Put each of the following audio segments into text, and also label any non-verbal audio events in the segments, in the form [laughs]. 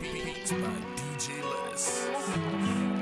Beats by DJ Lettuce.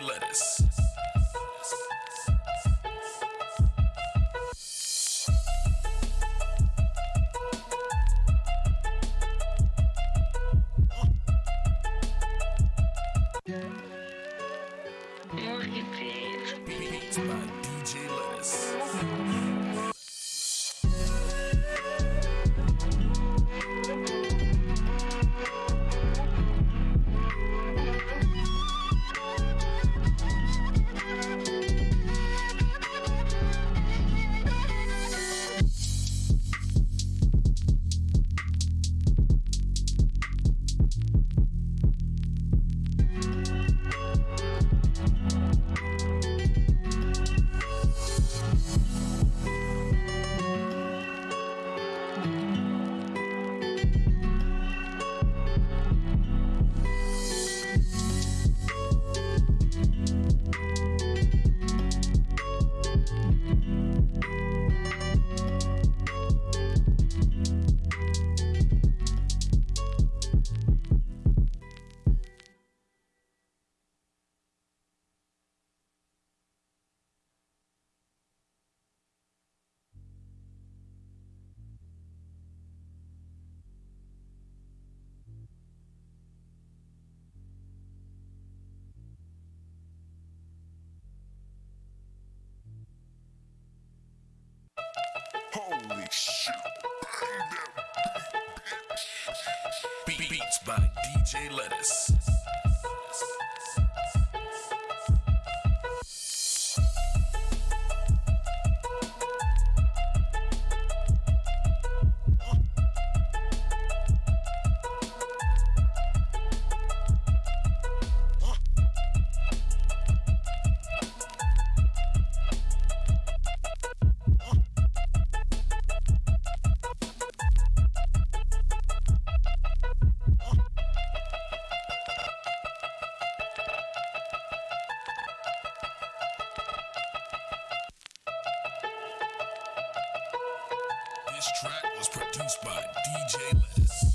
DJ Lettuce. This track was produced by DJ Lettuce.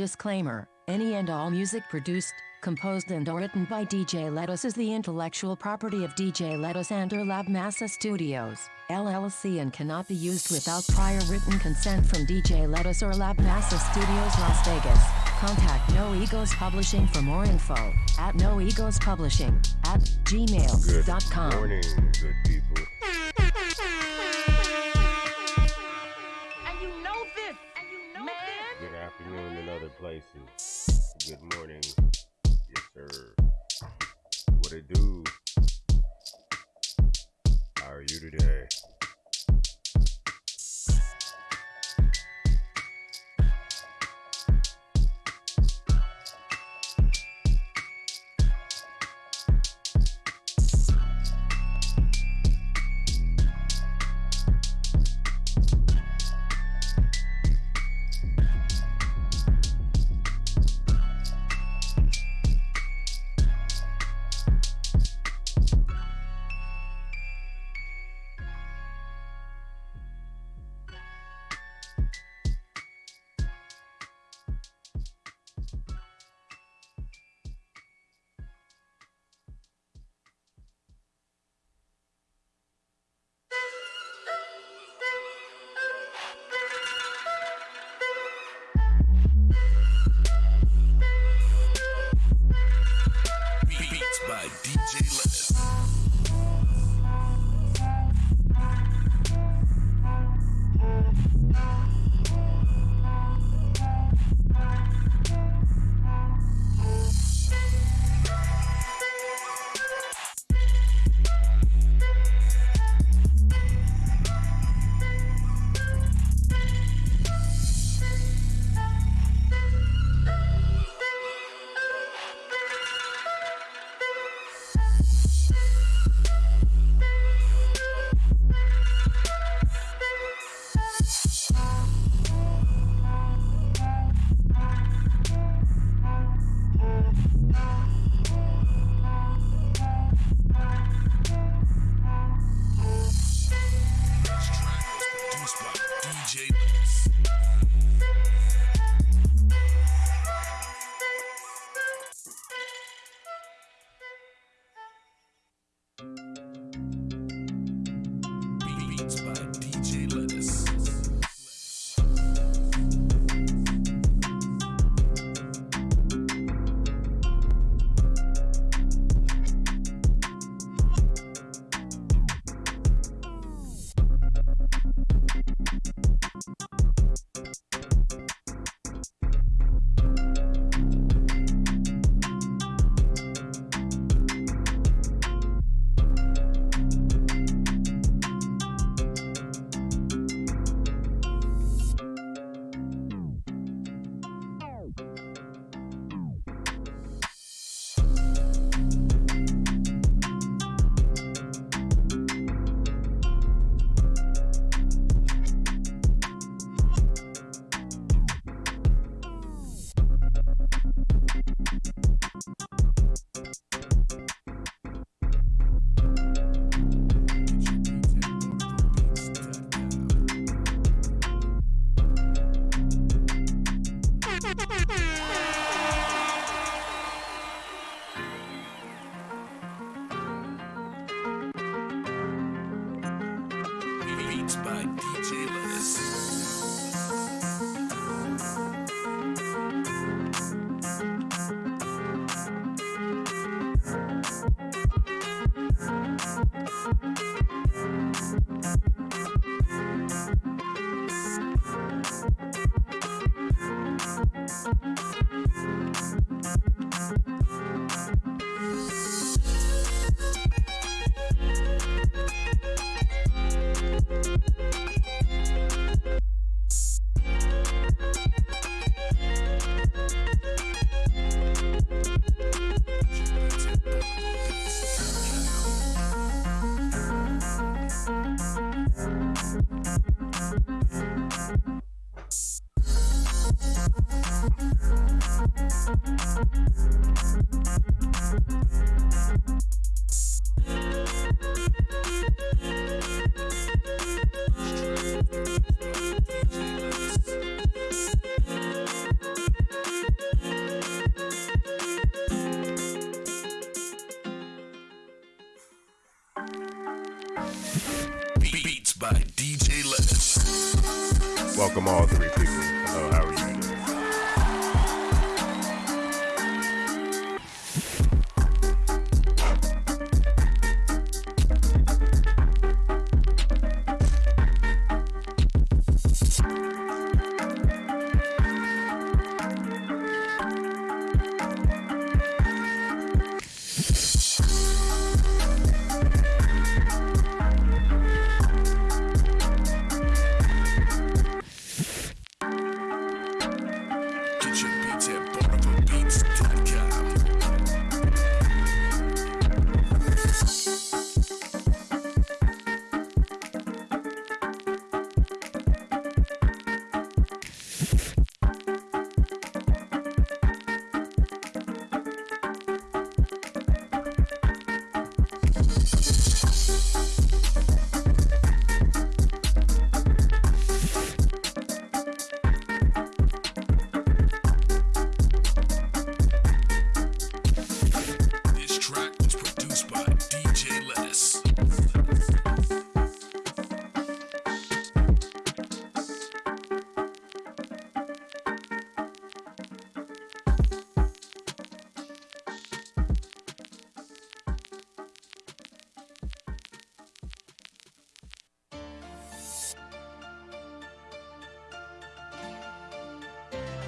Disclaimer Any and all music produced, composed, and or written by DJ Lettuce is the intellectual property of DJ Lettuce and or Lab Massa Studios, LLC, and cannot be used without prior written consent from DJ Lettuce or Lab Massa Studios, Las Vegas. Contact No Egos Publishing for more info at No Egos Publishing at Good gmail.com. morning, good people.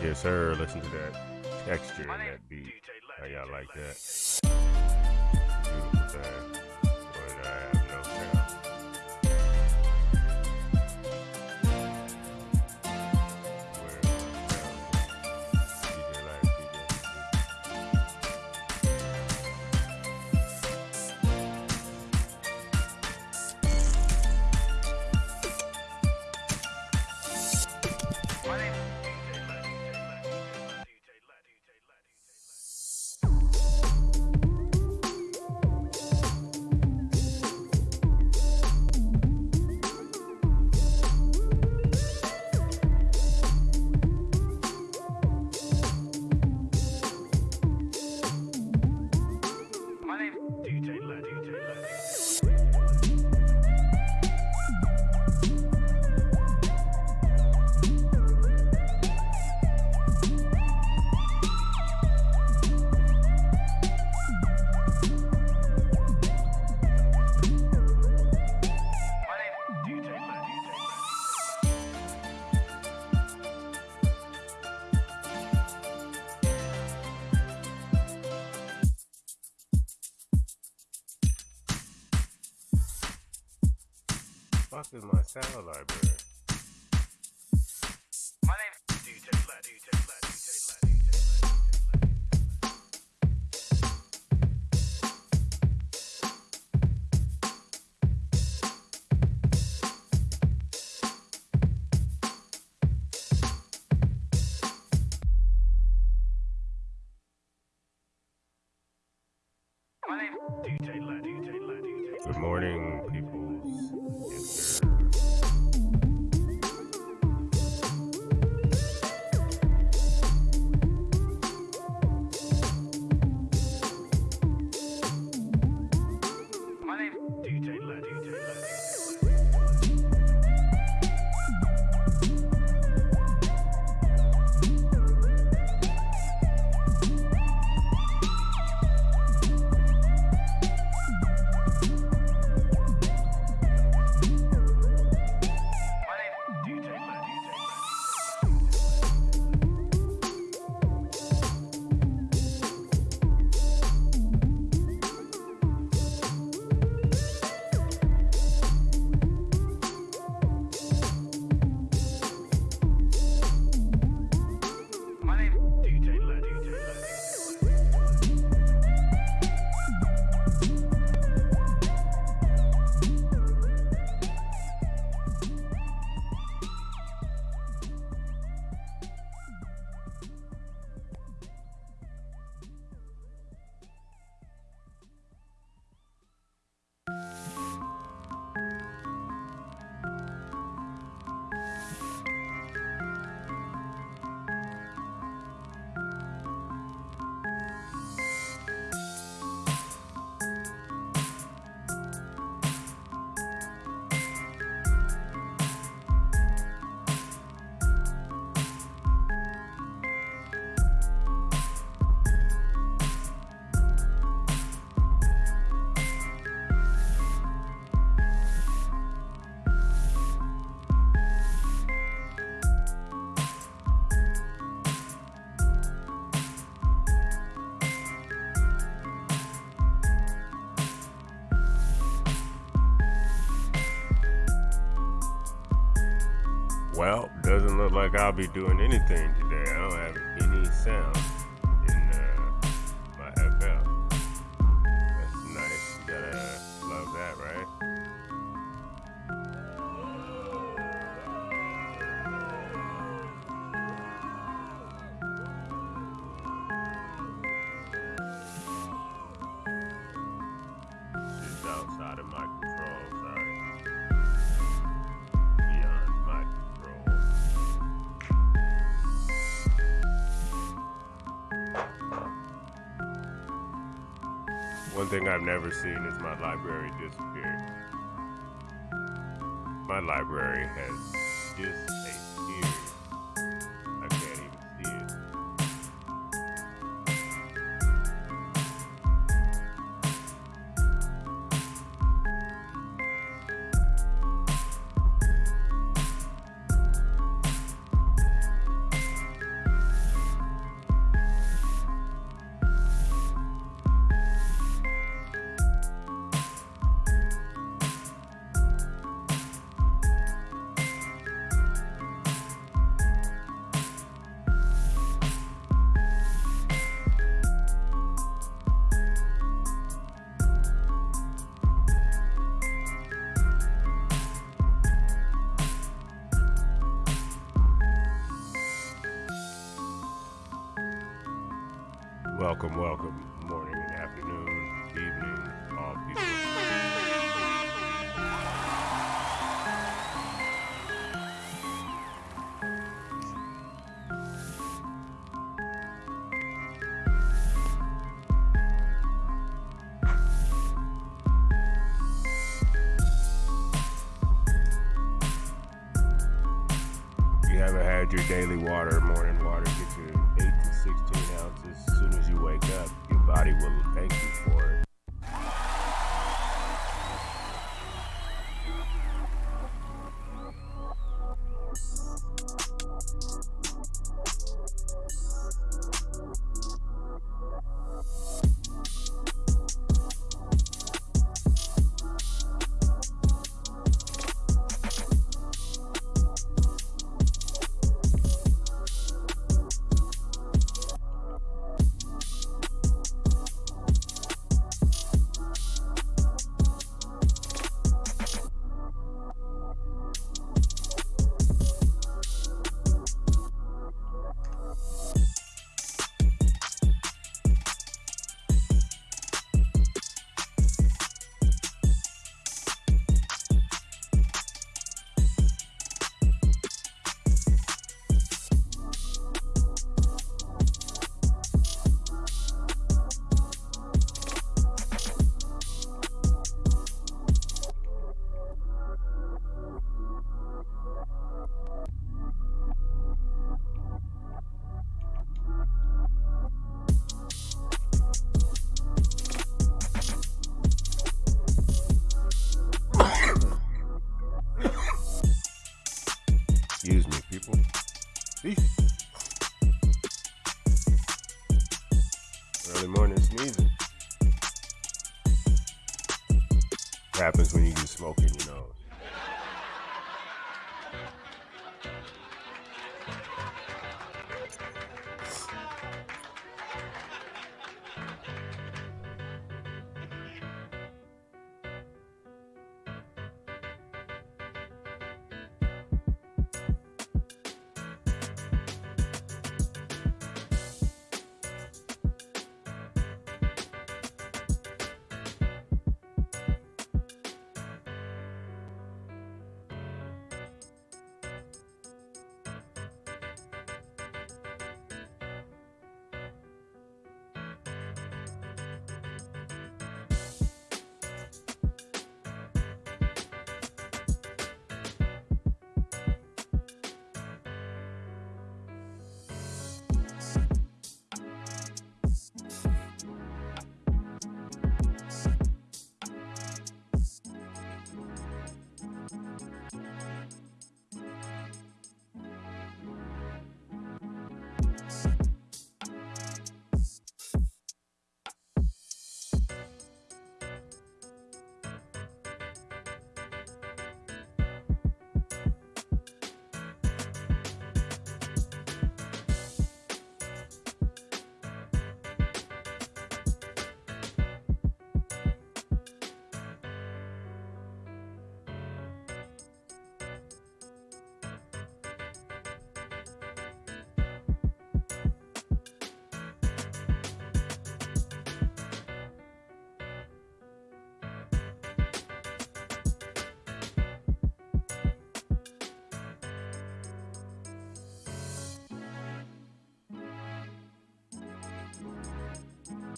Yes, sir. Listen to that texture in that beat. I got like that. Beautiful thing. Hello, I'll be doing anything today. I don't have any sound. ever seen is my library disappeared. My library has disappeared.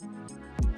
Do we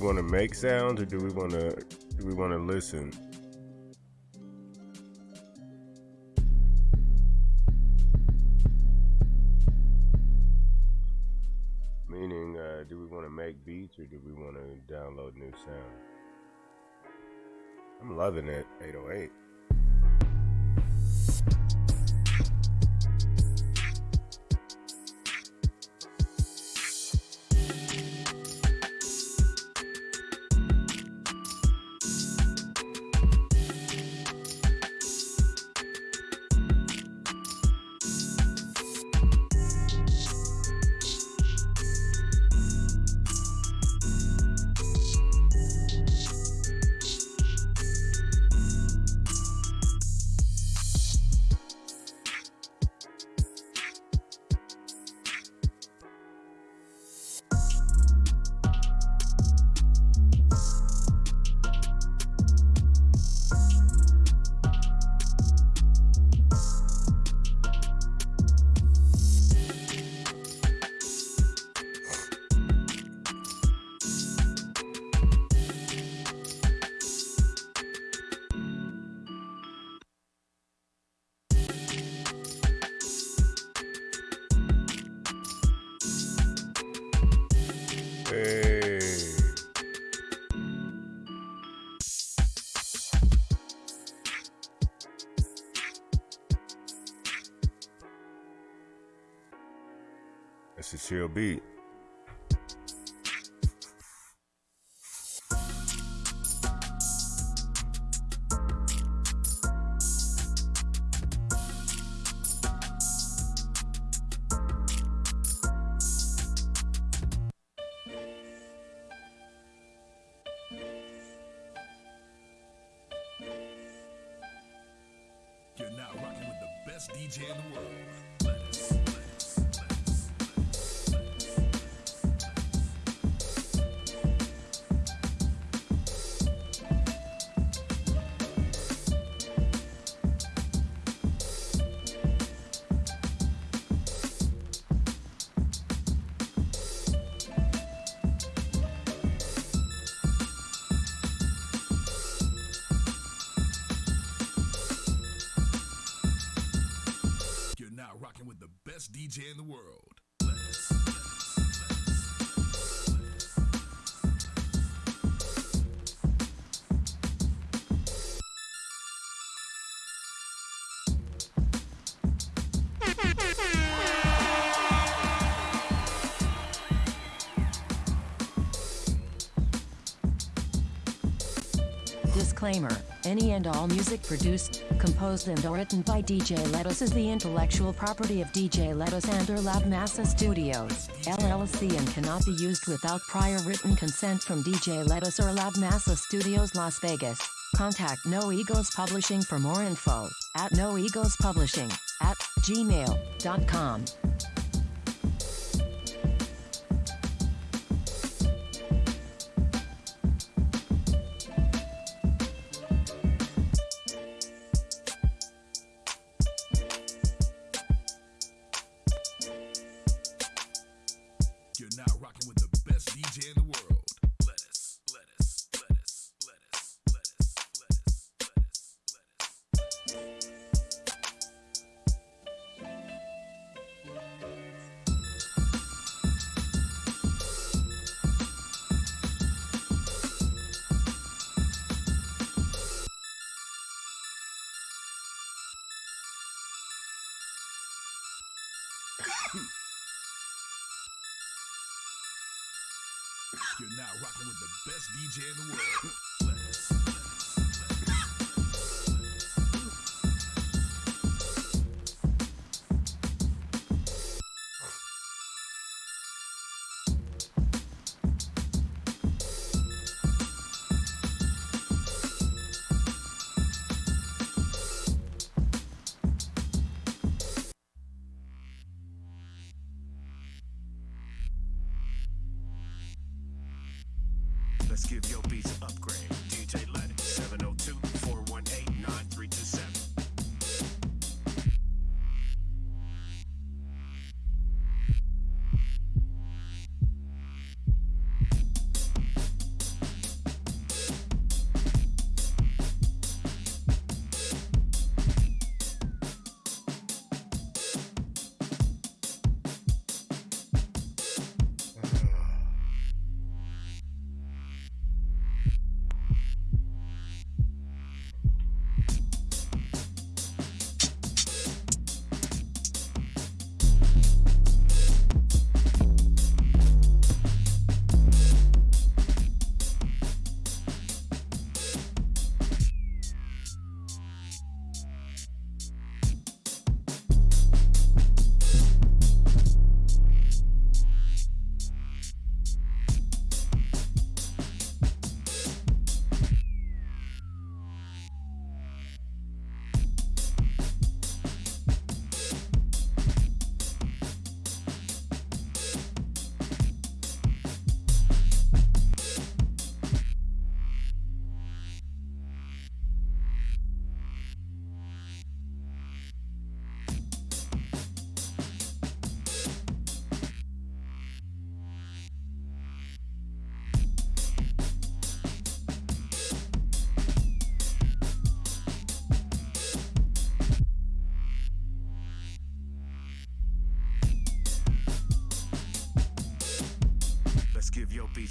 want to make sounds or do we want to do we want to listen? Meaning, uh, do we want to make beats or do we want to download new sounds? I'm loving it, 808. It's DJ in the world. Disclaimer Any and all music produced, composed, and or written by DJ Lettuce is the intellectual property of DJ Lettuce and or Lab Massa Studios, LLC, and cannot be used without prior written consent from DJ Lettuce or Lab Massa Studios, Las Vegas. Contact No Egos Publishing for more info at No Egos Publishing at gmail.com.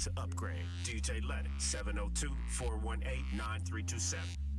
an upgrade. DJ Lettuce. 702 418 9327.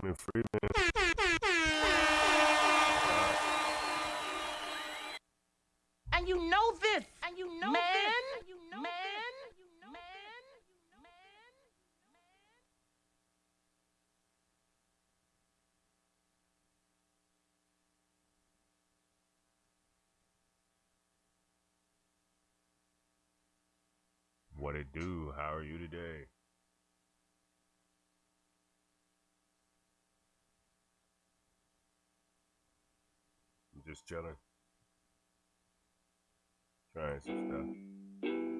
Benjamin And you know this. And you know man. this. And you know man. This. What it do? How are you today? Just chilling. Trying some stuff.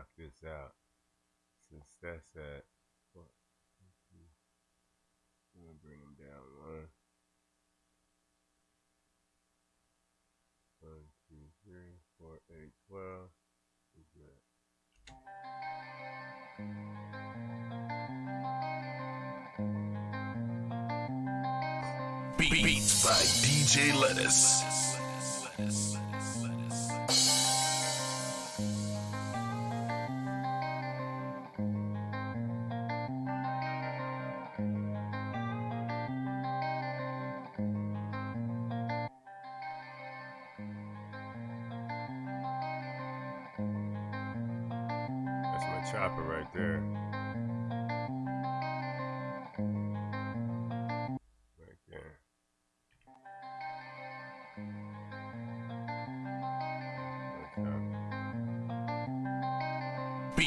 Knock this out. Since that's at what? I'm gonna bring them down one. One, two, three, four, eight, twelve. Beats by DJ Lettuce.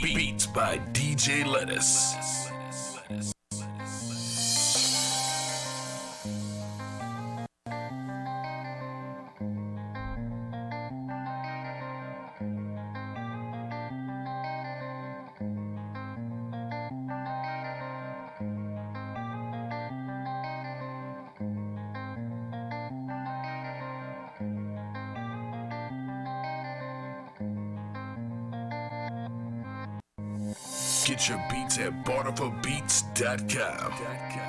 Beats by DJ Lettuce. barterforbeats.com.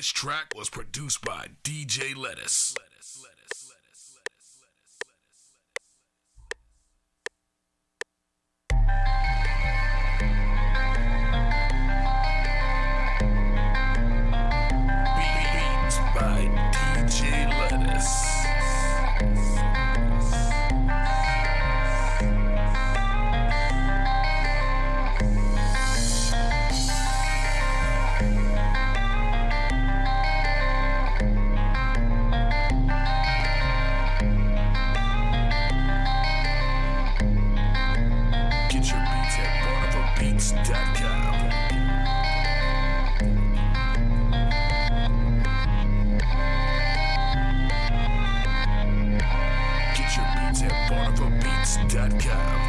This track was produced by DJ Lettuce. barnabbeats.com.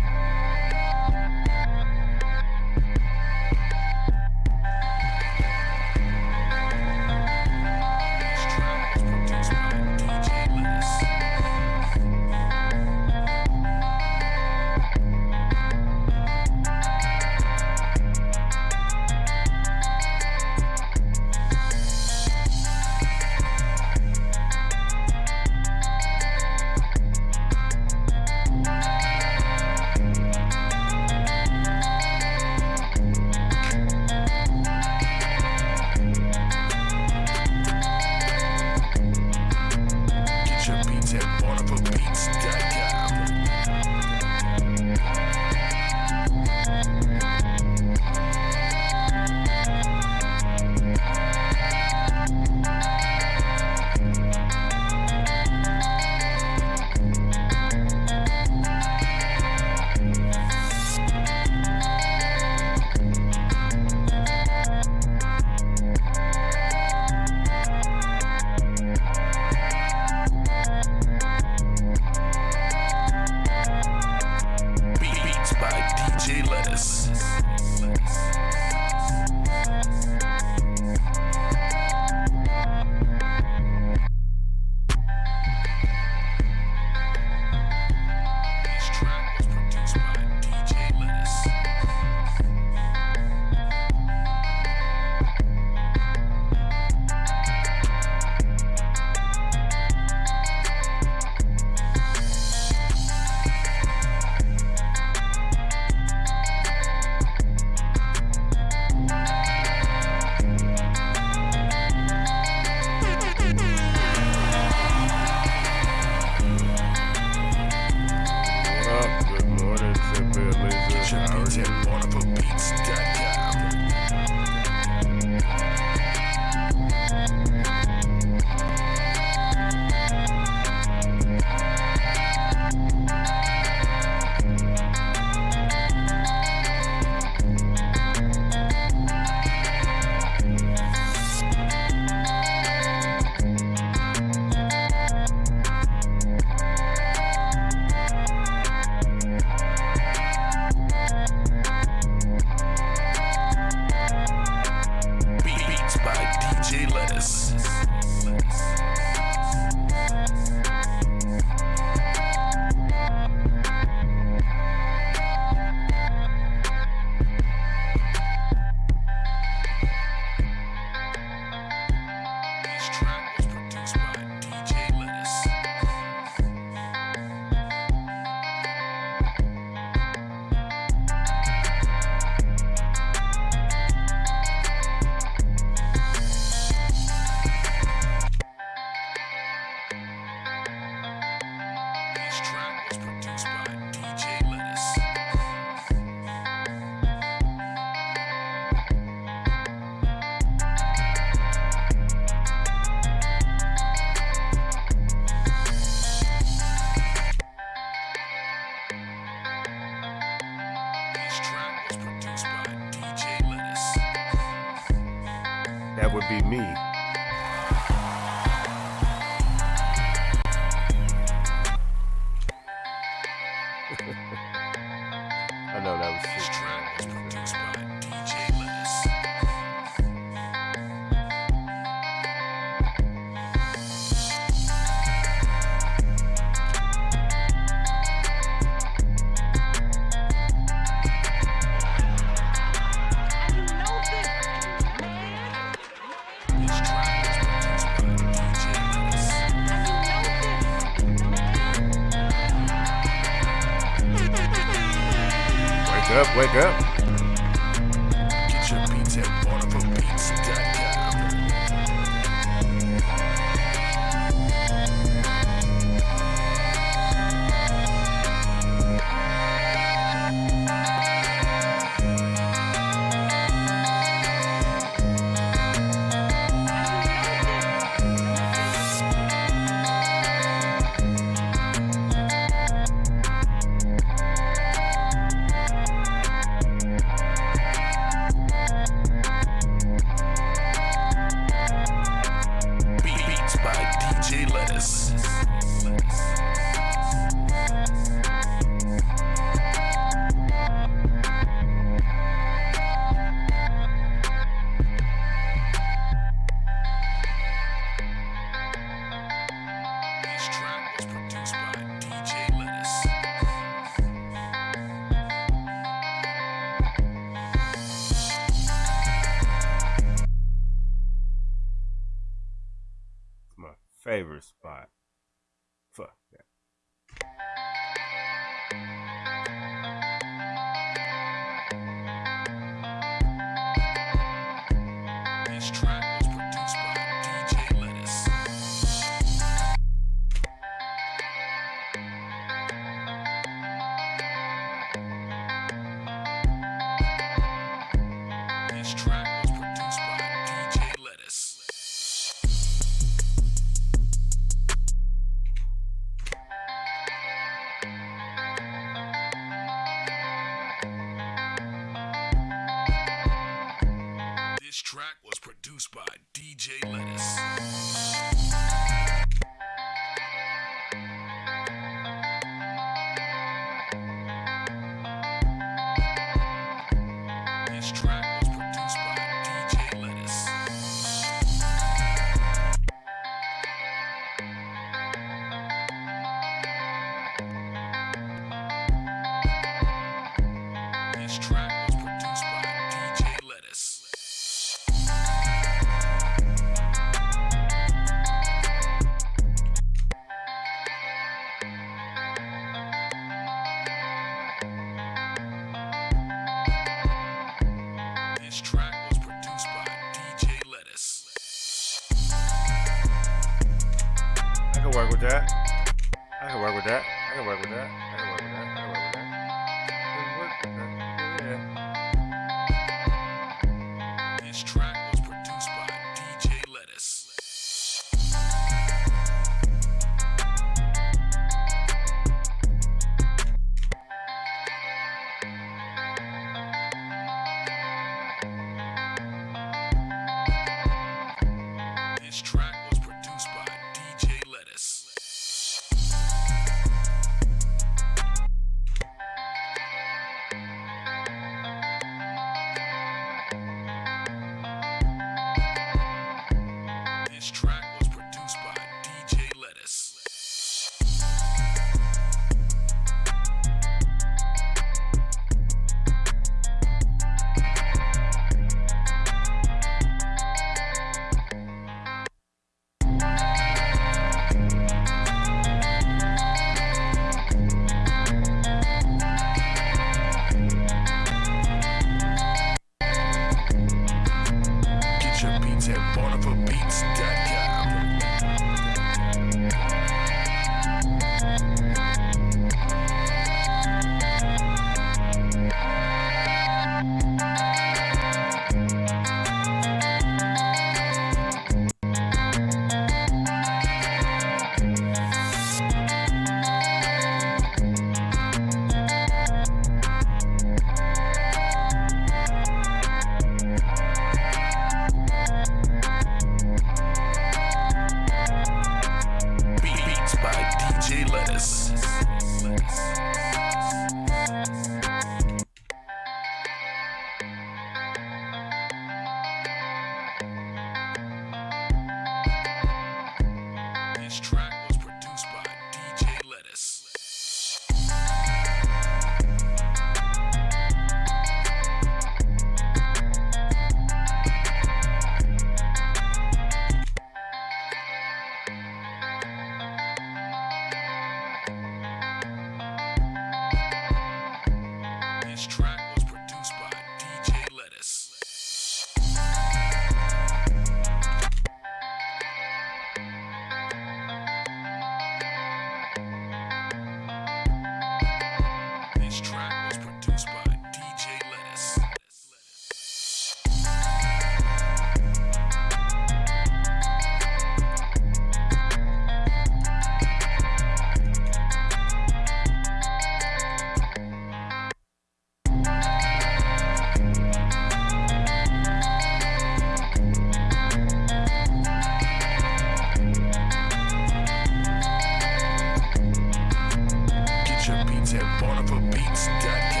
at BarnabasBeats.com.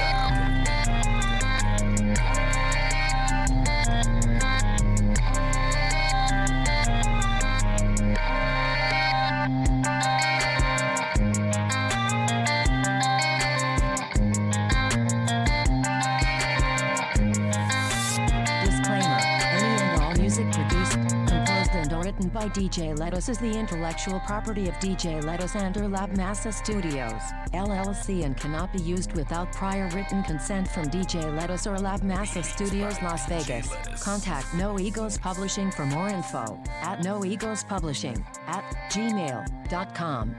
DJ Lettuce is the intellectual property of DJ Lettuce and or Lab Massa Studios, LLC, and cannot be used without prior written consent from DJ Lettuce or Lab Massa Studios, Las Vegas. Contact No Egos Publishing for more info at No Egos Publishing at gmail.com.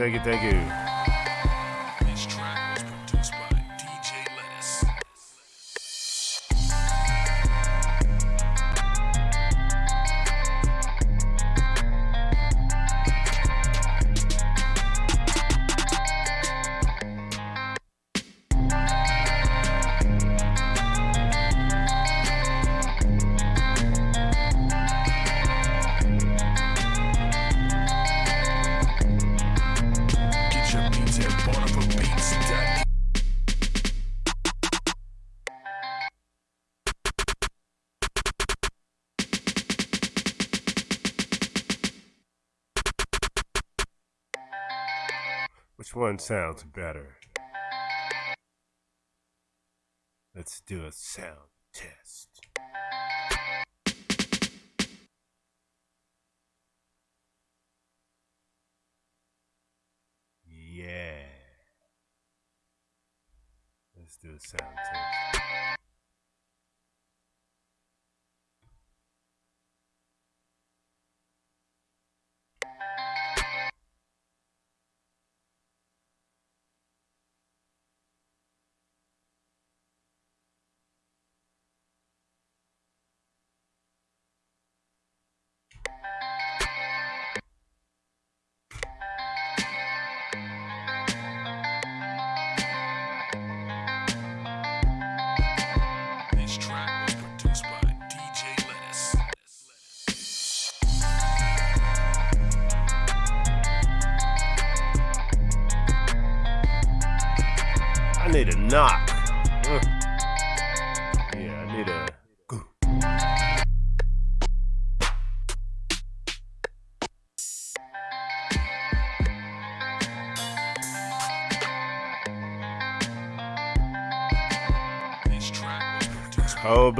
Thank you, thank you, sounds better? Let's do a sound test. Yeah. Let's do a sound test.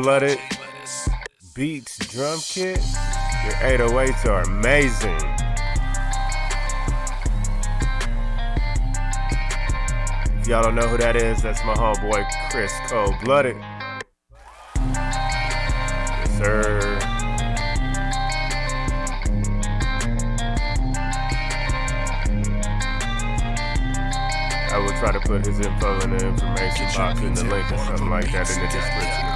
Blooded beats drum kit. Your 808s are amazing. If y'all don't know who that is, that's my homeboy Chris Cold Blooded. Yes, sir. I will try to put his info in the information box in the link or something like that in the description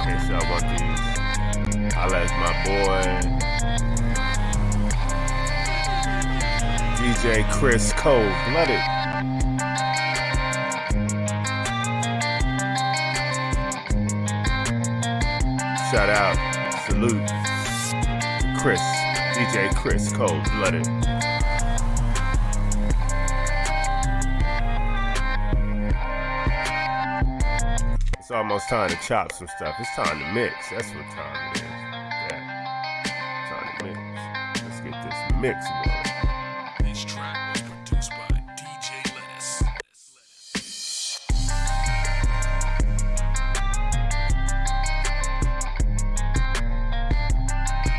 Holla at my boy. DJ Chris Cold Blooded. Shout out, salute, Chris, DJ Chris Cold Blooded. Almost time to chop some stuff. It's time to mix. That's what time it is. Yeah. Time to mix. Let's get this mix going. This track was produced by DJ Lettuce.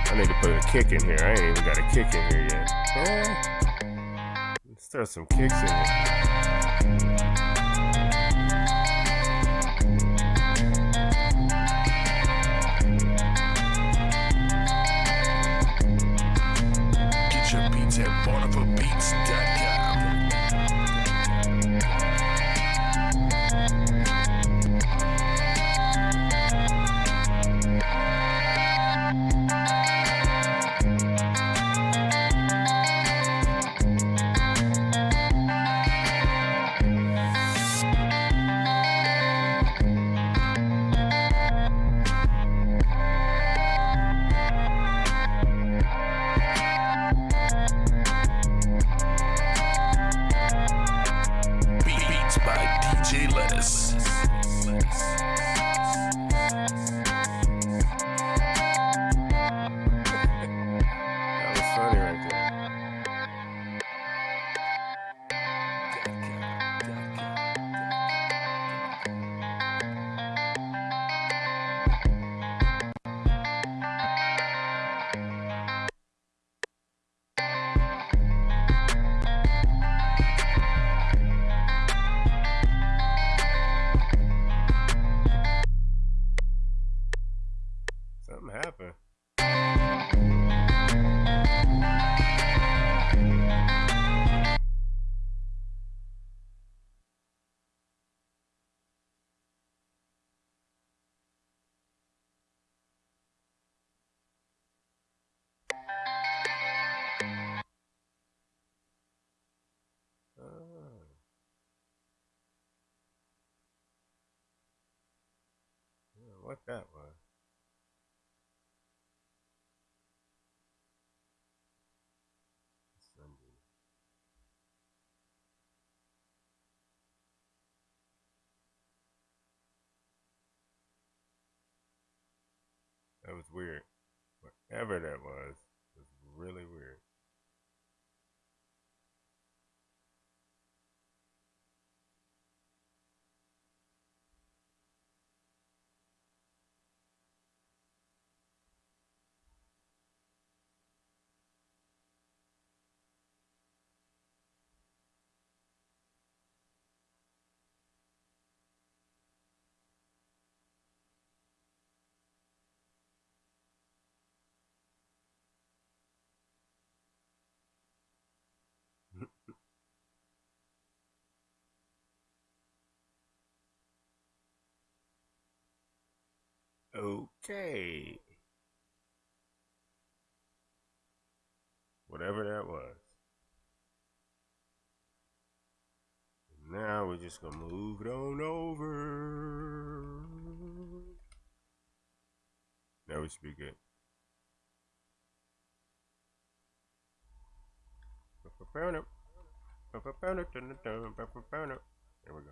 I need to put a kick in here. I ain't even got a kick in here yet. Eh. Let's throw some kicks in here. What that was. That was weird. Whatever that was, was really weird. Okay. Whatever that was. Now we're just gonna move it on over. Now we should be good. There we go.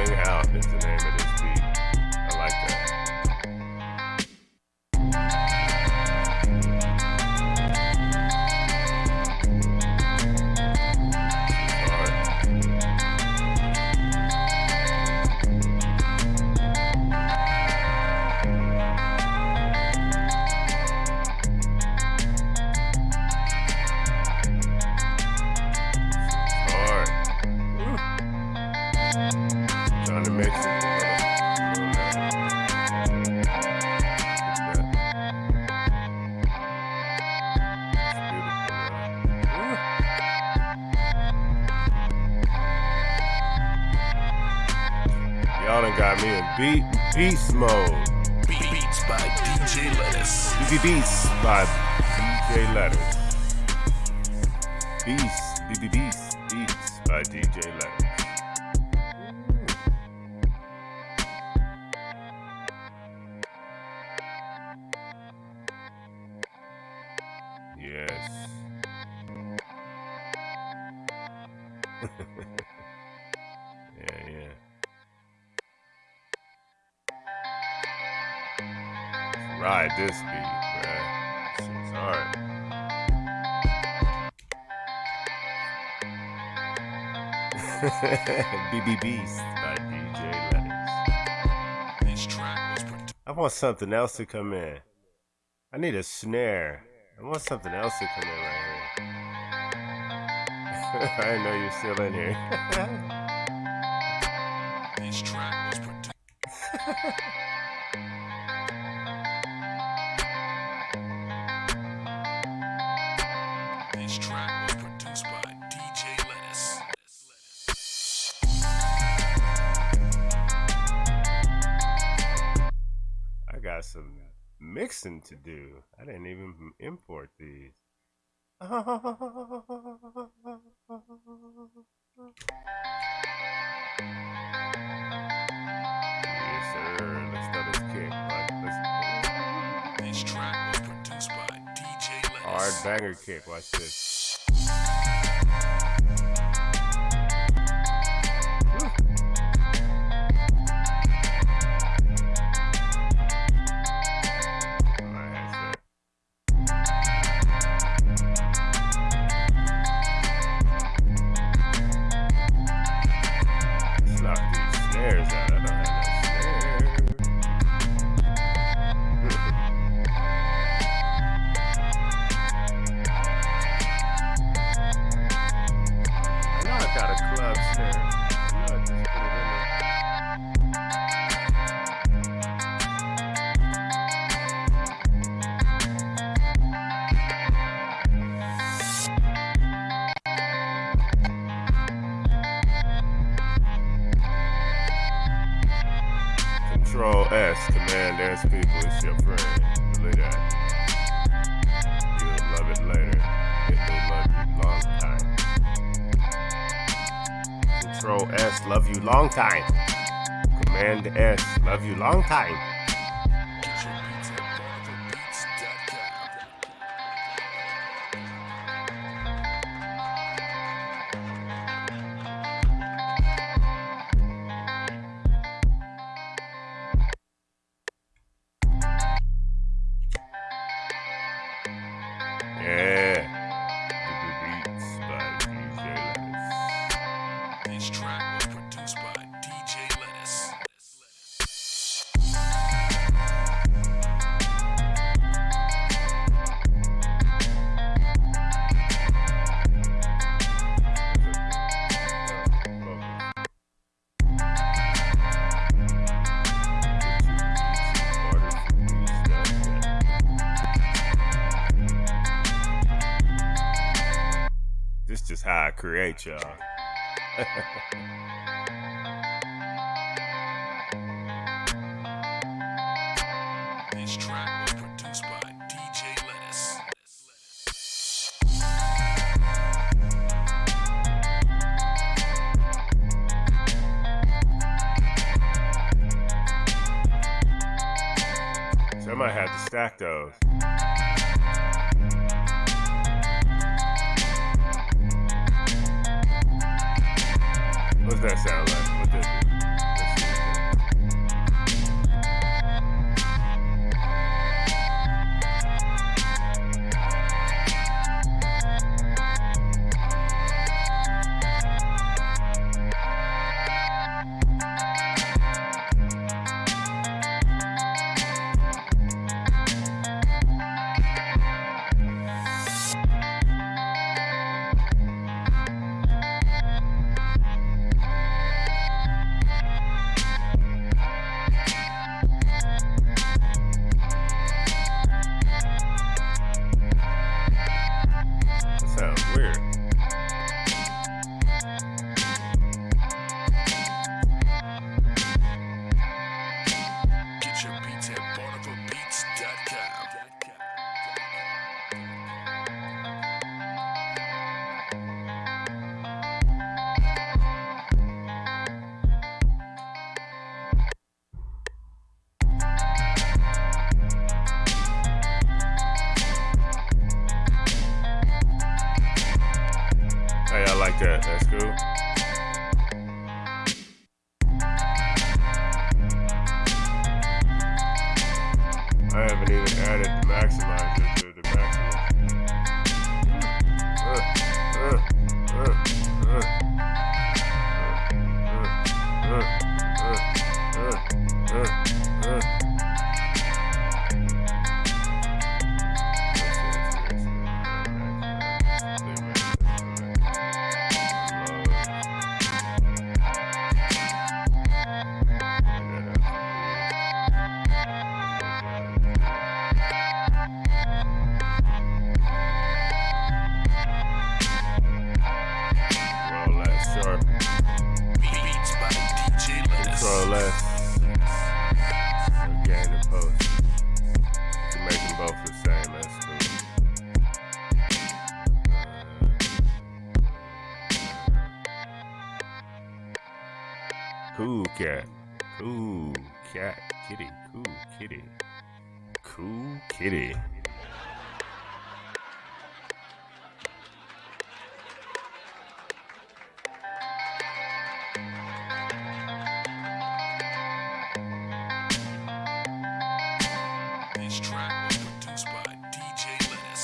Calling Out is the name of this beat. I like that. By DJ Lettuce. Beast, Beast, Beats by DJ Lettuce. BB Beast by DJ Lettuce. This track was produced. I want something else to come in. I need a snare. I want something else to come in right here. [laughs] I know you're still in here. [laughs] This track was [laughs] mixing to do. I didn't even import these. Yes, sir. Let's throw this kick. Like, let's This track was produced by DJ hard banger kick. Watch this. I [laughs]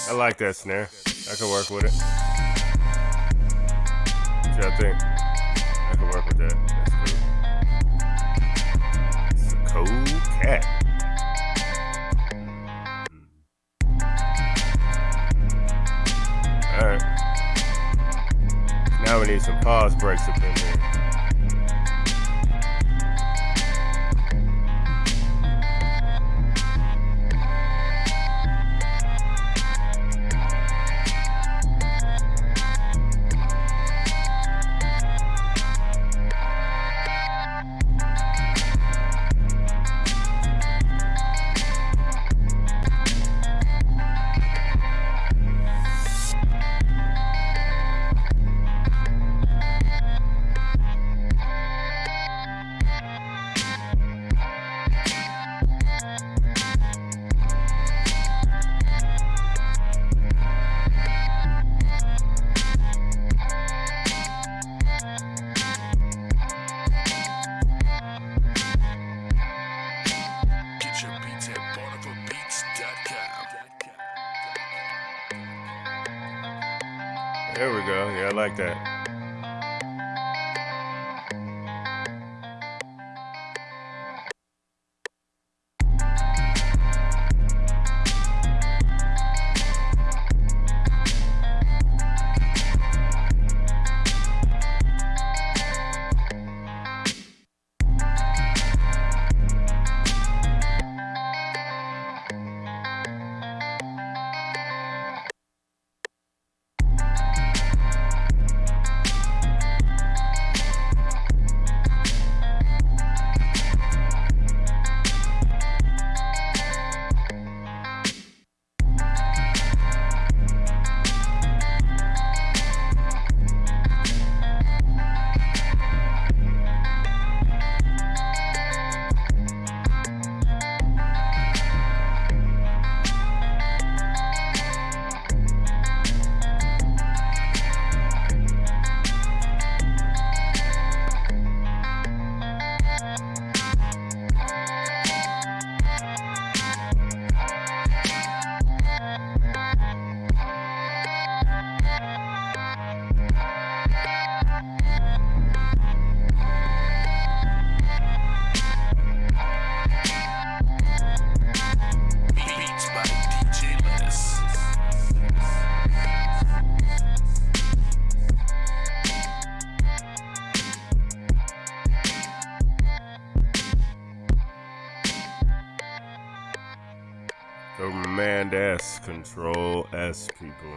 I like that snare. I could work with it. What y'all think? I could work with that. That's cool. It's a cool cat. Hmm. Alright. Now we need some pause breaks up in here. S, people.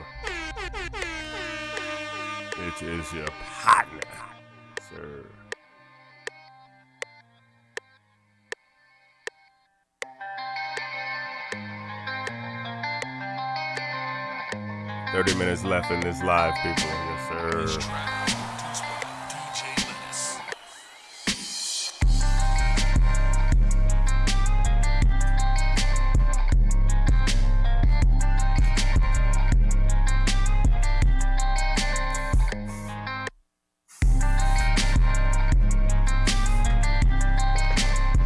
It is your partner, sir. Thirty minutes left in this live, people. Yes, sir.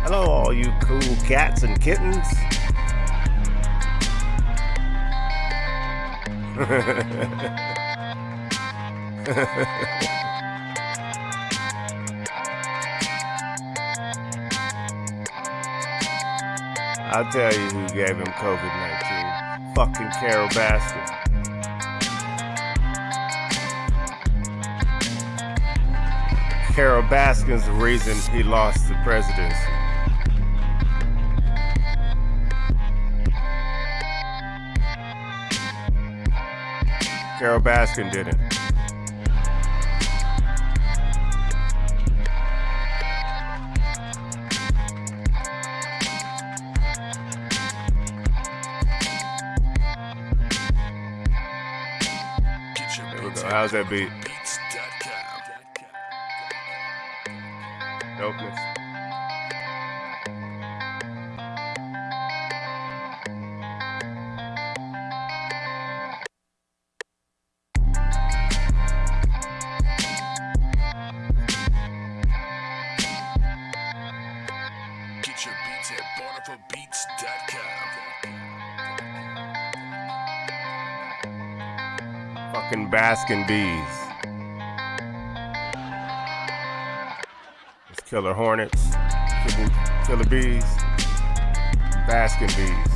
Hello, all you cool cats and kittens. [laughs] I'll tell you who gave him COVID 19. Fucking Carole Baskin. Carole Baskin's the reason he lost the presidency. Carole Baskin go. at How's that beat? Baskin bees. It's killer hornets, killer, killer bees, Baskin bees.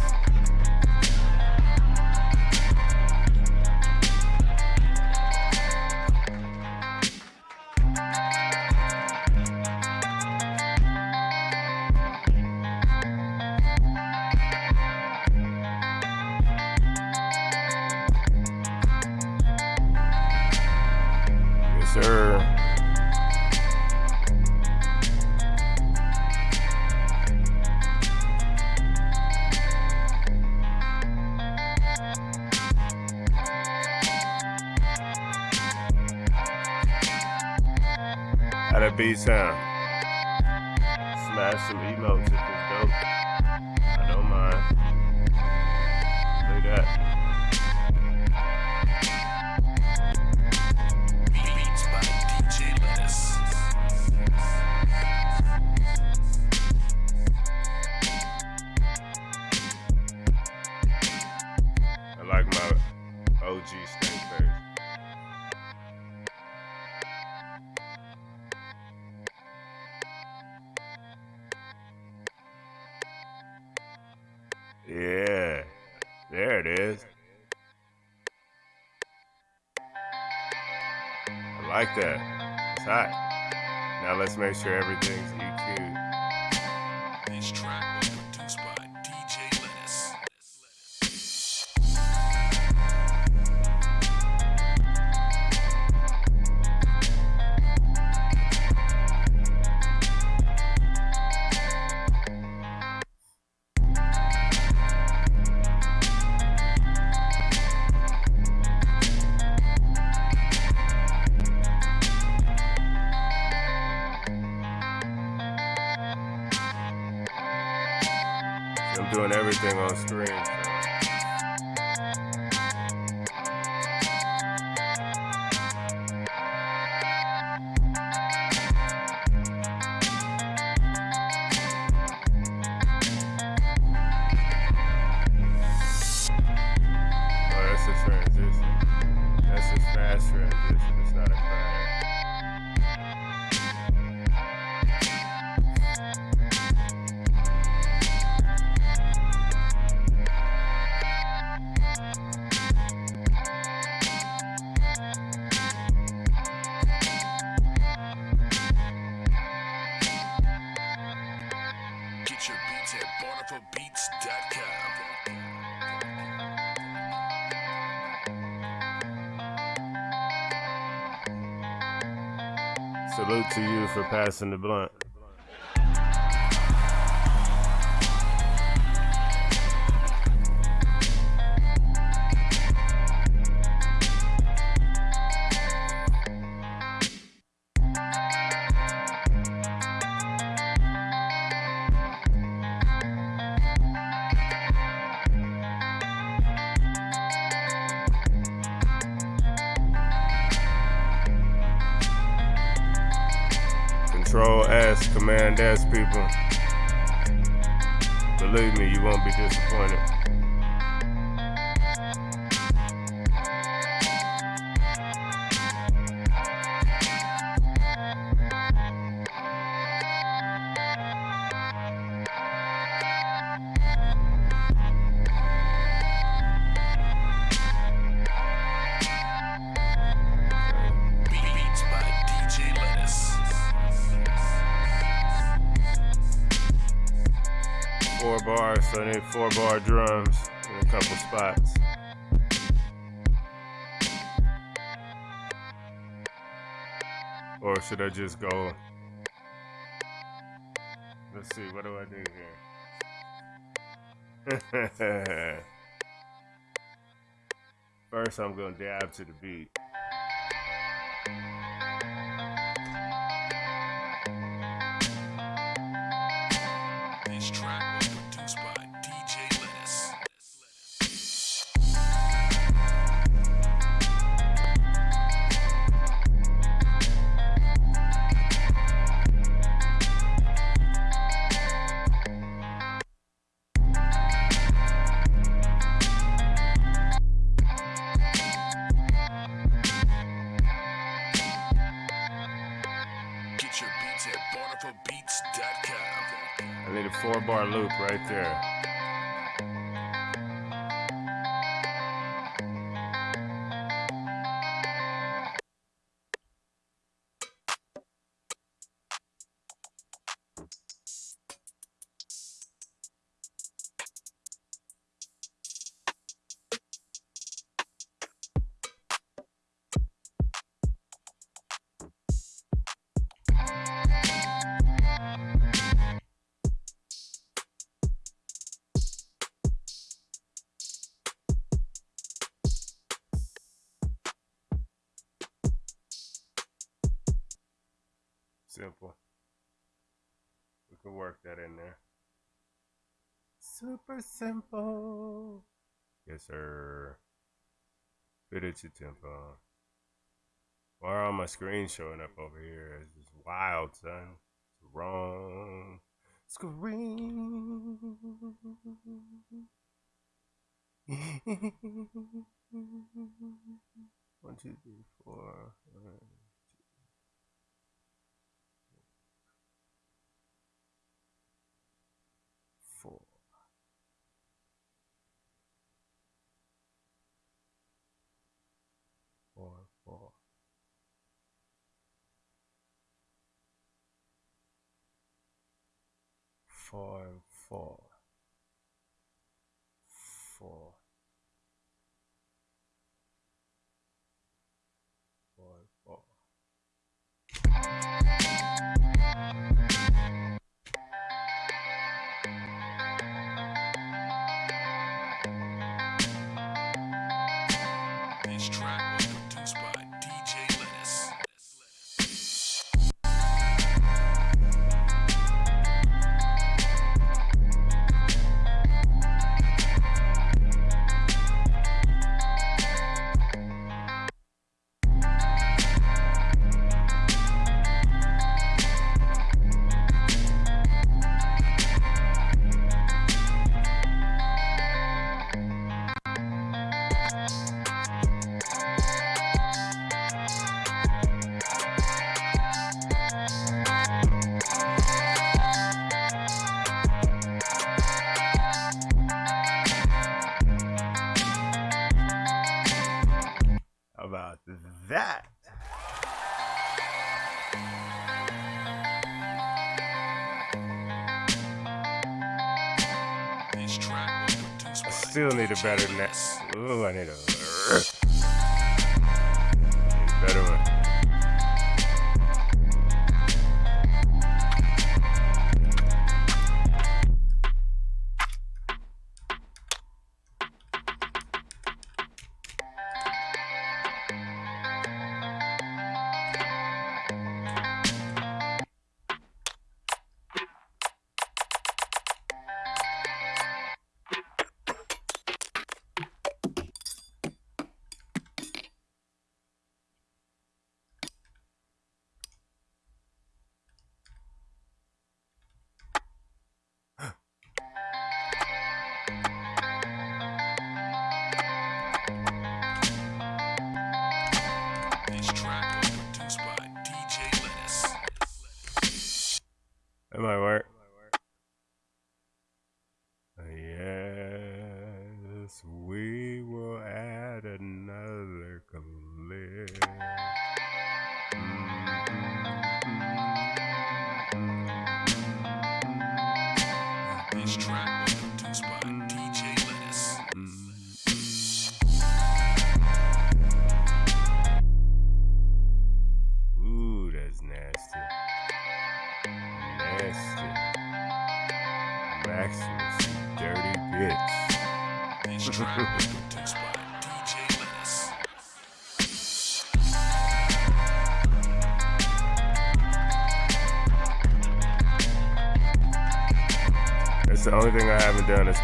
Sure passing the blunt. Should I just go? Let's see, what do I do here? [laughs] First, I'm gonna dab to the beat. Simple. Yes, sir. Fit it to tempo. Why are all my screens showing up over here? It's just wild, son. It's wrong. Screen. [laughs] One, two, three, four. Four. Four. Four need a better net. Ooh, I need a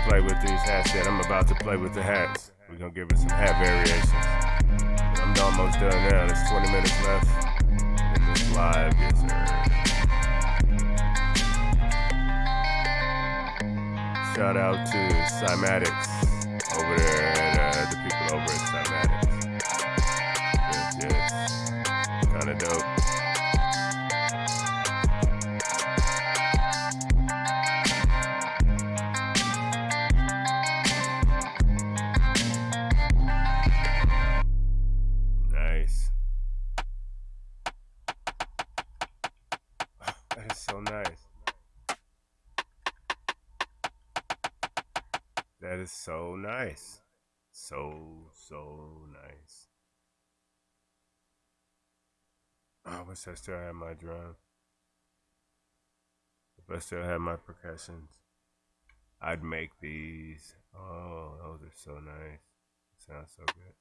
play with these hats yet. I'm about to play with the hats. We're gonna give it some hat variations. I'm almost done now. There's 20 minutes left in this live. Yes, sir. Shout out to Cymatics over there at uh, the people over at Cymatics. Yes, yes. Kinda dope. Wish I still had my drum. If I still had my percussions, I'd make these. Oh, those are so nice. Sounds so good.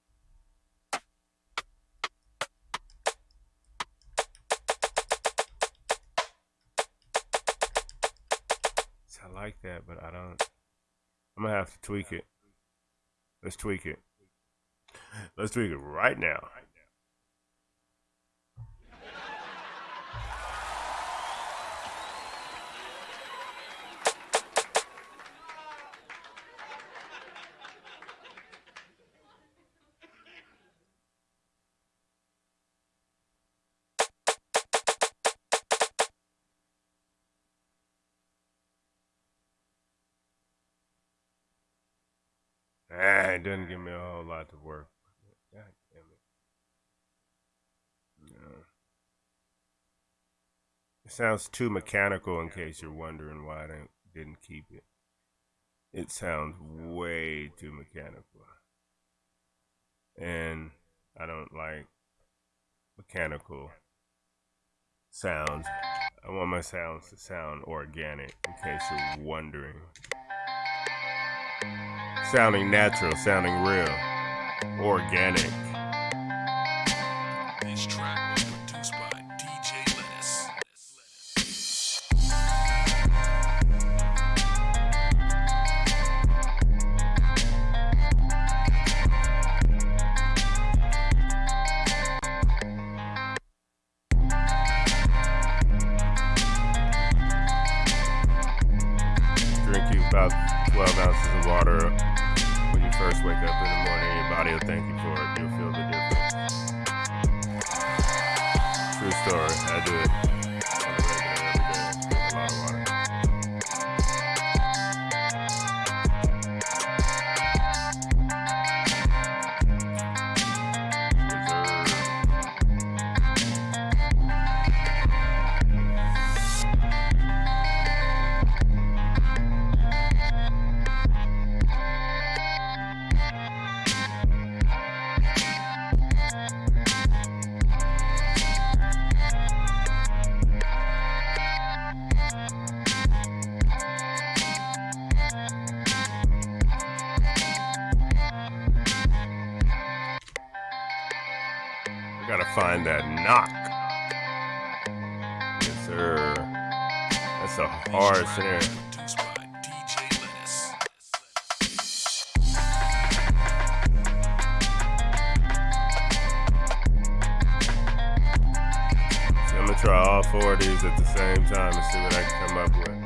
I like that, but I don't. I'm gonna have to tweak it. Let's tweak it. Let's tweak it right now. Doesn't give me a whole lot to work. God damn it. No. It sounds too mechanical in case you're wondering why I didn't, didn't keep it. It sounds way too mechanical. And I don't like mechanical sounds. I want my sounds to sound organic in case you're wondering sounding natural, sounding real, organic. What I